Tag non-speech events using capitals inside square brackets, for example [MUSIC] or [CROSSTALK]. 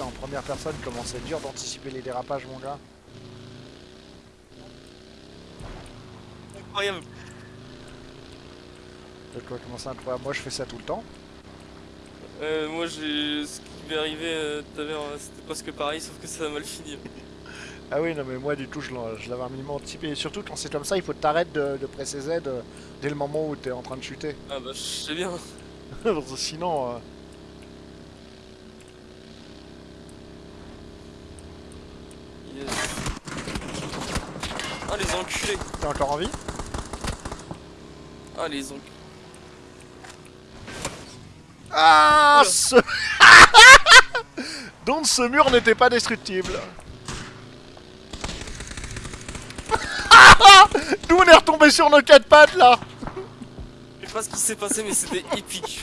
en première personne, comment c'est dur d'anticiper les dérapages, mon gars. Incroyable. Incroyable Moi, je fais ça tout le temps. Euh, moi, j'ai ce qui m'est arrivé euh, tout à l'heure, euh, c'était presque pareil, sauf que ça a mal fini. Ah oui, non, mais moi, du coup, je l'avais un minimum anticipé. Et surtout, quand c'est comme ça, il faut t'arrêter de, de presser Z dès le moment où t'es en train de chuter. Ah bah, je sais bien. [LAUGHS] Sinon... euh, Ah, les enculés. T'es encore en vie Ah, les enculés. Ah ce... [LAUGHS] Donc ce mur n'était pas destructible. [LAUGHS] Nous on est retombé sur nos quatre pattes là Je sais pas ce qui s'est passé, mais c'était épique.